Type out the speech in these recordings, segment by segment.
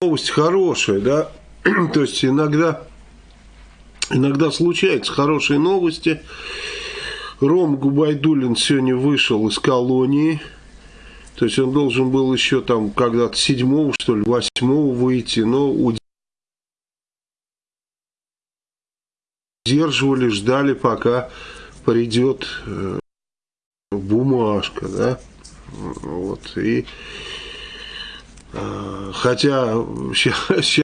новость хорошая, да, то есть иногда, иногда случаются хорошие новости. Ром Губайдулин сегодня вышел из колонии, то есть он должен был еще там когда-то седьмого, что ли, восьмого выйти, но удерживали, ждали, пока придет э, бумажка, да, вот, и хотя сейчас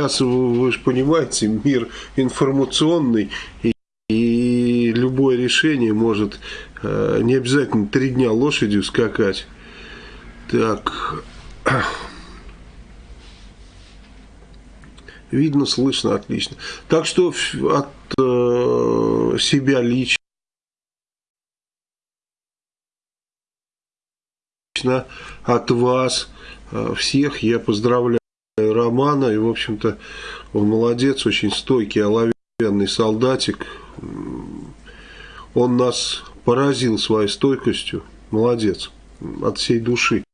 Сейчас, вы же понимаете, мир информационный, и, и любое решение может э, не обязательно три дня лошадью скакать. Так. Видно, слышно отлично. Так что от э, себя лично, от вас э, всех я поздравляю романа. И, в общем-то, он молодец, очень стойкий, оловянный солдатик. Он нас поразил своей стойкостью. Молодец. От всей души.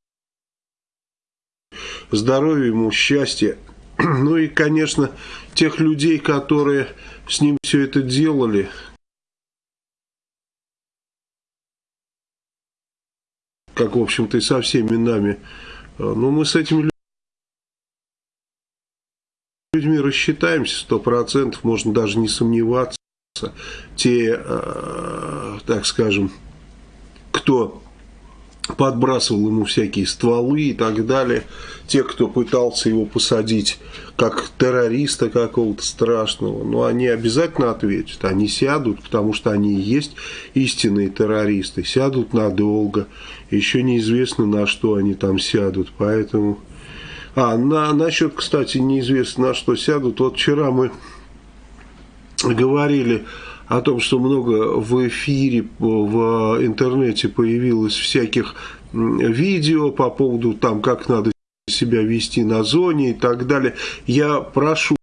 Здоровья ему, счастья. Ну и, конечно, тех людей, которые с ним все это делали, как, в общем-то, и со всеми нами. Ну, мы с этими людьми рассчитаемся сто процентов, можно даже не сомневаться. Те, э, так скажем, кто подбрасывал ему всякие стволы и так далее, те, кто пытался его посадить как террориста какого-то страшного, но ну, они обязательно ответят, они сядут, потому что они и есть истинные террористы, сядут надолго, еще неизвестно на что они там сядут, поэтому а, на, насчет, кстати, неизвестно на что сядут. Вот вчера мы говорили о том, что много в эфире, в интернете появилось всяких видео по поводу там, как надо себя вести на зоне и так далее. Я прошу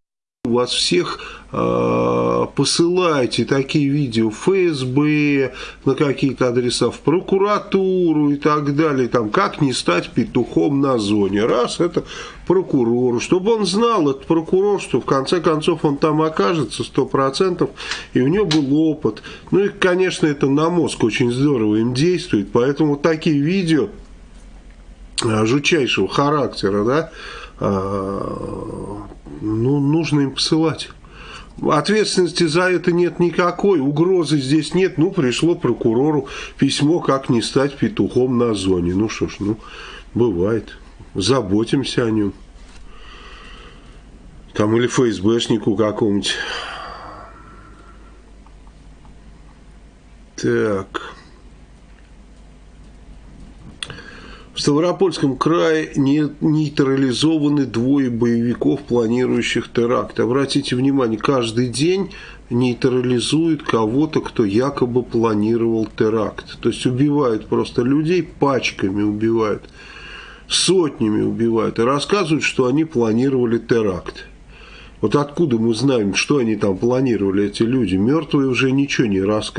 вас всех э, посылайте такие видео в ФСБ, на какие-то адреса, в прокуратуру и так далее. Там, как не стать петухом на зоне. Раз, это прокурору, чтобы он знал, этот прокурор, что в конце концов он там окажется сто процентов и у него был опыт. Ну и, конечно, это на мозг очень здорово им действует, поэтому такие видео э, жутчайшего характера, да, а, ну, нужно им посылать. Ответственности за это нет никакой, угрозы здесь нет. Ну, пришло прокурору письмо, как не стать петухом на зоне. Ну что ж, ну, бывает. Заботимся о нем. Там или ФСБшнику какому-нибудь. Так. В Ставропольском крае не нейтрализованы двое боевиков, планирующих теракт. Обратите внимание, каждый день нейтрализуют кого-то, кто якобы планировал теракт. То есть убивают просто людей, пачками убивают, сотнями убивают. И рассказывают, что они планировали теракт. Вот откуда мы знаем, что они там планировали, эти люди? Мертвые уже ничего не рассказывают.